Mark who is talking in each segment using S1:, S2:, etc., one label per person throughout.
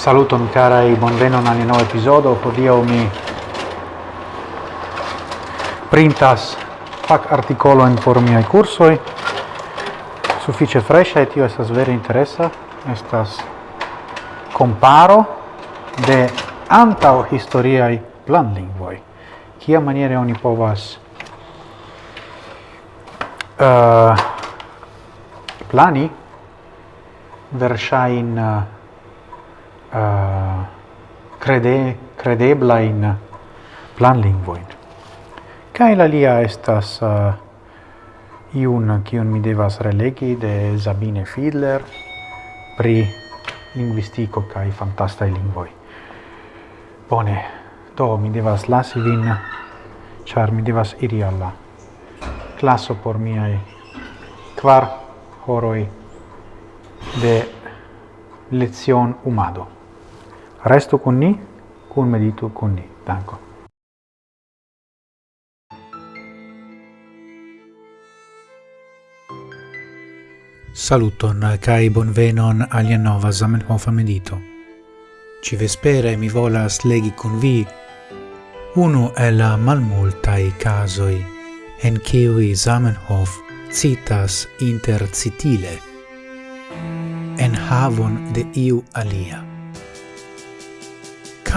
S1: Saluton carai, bonvenon al nova episodio. Podio mi printas fac articolojn por miei cursoi. Suffice fresca et tio estas vere interesa. Estas comparo de antau historiai planlingvoi. Kia maniere oni povas uh, plani versain uh, uh, crede, credebla in plan lingvoin. Kai la lia estas uh, iun kiun mi devas relegi de Sabine Fiedler pri linguistico kai fantasta lingvoi. Bone, do mi devas lasi vin, char mi devas iri alla classo por miai kvar horoi de lezion umado. Resto con ni, con medito con ni. Danko.
S2: Saluton kai bonvenon alia nova Zamenhof medito. Ci vespere mi volas legi con vi unu el la malmultai casoi en kiwi Zamenhof citas intercitile en havon de iu alia.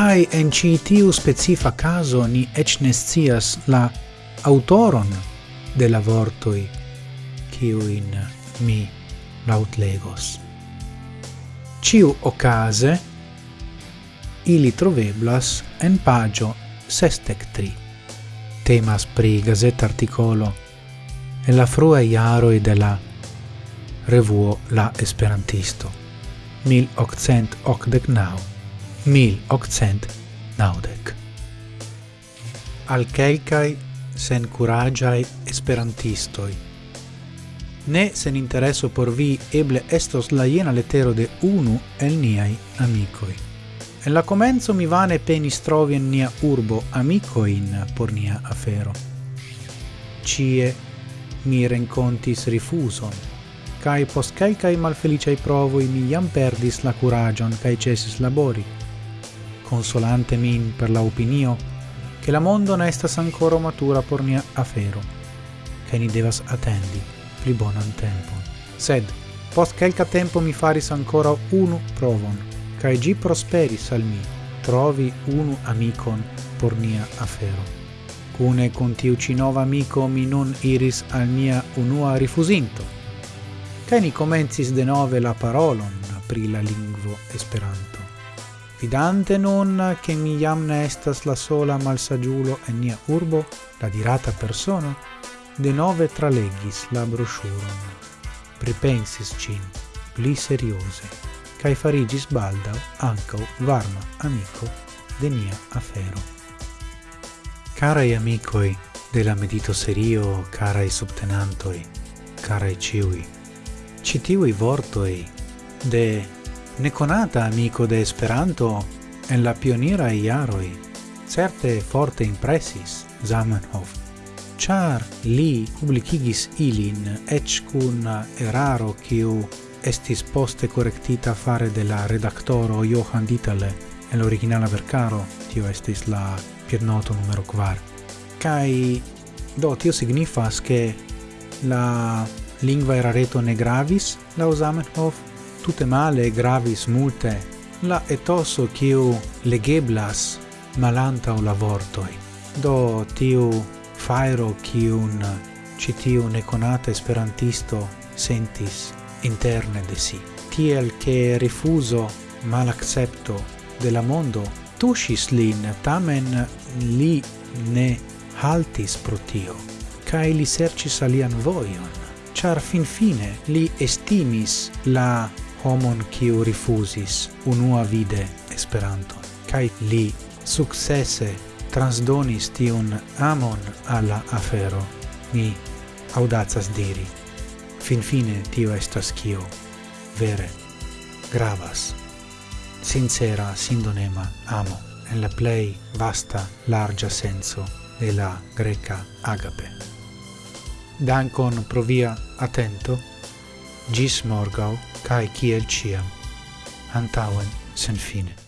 S2: Kai en ci tiu specifa caso ni ec nescias la autoron de la vortoi ciuin mi lautlegos. Ciu ocase ili troveblas en pagio sestec tri. Temas pri gazet articolo e la frua iaroi de la revuo La Esperantisto, 1889 mil octcent naudec. Al quelcae sen curagiae esperantistoi. Ne sen intereso por vi eble estos la iena letero de unu el niai amicoi. En la comenzo mi vane penis trovi en nia urbo amicoin por nia afero. Cie mi rencontis rifuson, cae post calcae malfeliciai provoi mi iam perdis la curagion cae cesis labori, consolante min per la opinio che la mondo ne estas ancora matura por nia afero che ni devas attendi pli bonan tempon sed post quelca tempo mi faris ancora unu provon cae gi prosperis al mi trovi unu amicon por nia afero. Cune con tiu ci amico mi non iris al mia unua rifusinto. Cae ni comencis de nove la parolon pri la lingvo esperanto fidante nun che mi iam ne estas la sola malsagiulo en nia urbo, la dirata persona, de nove tralegis la brosciuron. Pripensis cin, pli seriose, cae farigis baldau ancau varma amico de nia afero. Carai amicoi de la medito serio, carai subtenantoi, carai ciui, citiui vortoi de neconata amico de Esperanto en la pionira iaroi, certe forte impressis Zamenhof, char li publicigis ilin ec cun eraro quiu estis poste correctita fare de la redactoro Johan Ditale en l'originala vercaro, tio estis la piernoto numero 4. Cai, do, tio signifas che la lingua erareto ne gravis, la Zamenhof, tute male gravis multe la etoso kiu legeblas malanta la vortoi. Do tiu fairo kiun citiu neconata esperantisto sentis interne de si. Tiel che rifuso malaccepto de la mondo tushis lin, tamen li ne haltis pro tio, cae li sercis alian voion, char fin fine li estimis la homon kiu rifuzis unua vide Esperanto. Kai li successe transdonis tiun amon alla afero. Mi audazas diri. Finfine tio estas kio vere gravas. Sincera, sindonema amo en la plei vasta larga senso de la greca agape. Dankon provia atento gis morgau, cae ciel ciam, antauen sen fine.